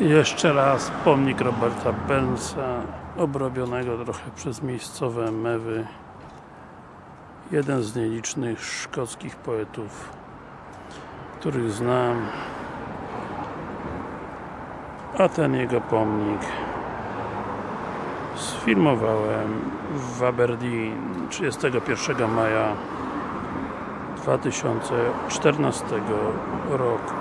Jeszcze raz pomnik Roberta Burnsa obrobionego trochę przez miejscowe mewy. Jeden z nielicznych szkockich poetów których znam. A ten jego pomnik sfilmowałem w Aberdeen 31 maja 2014 roku.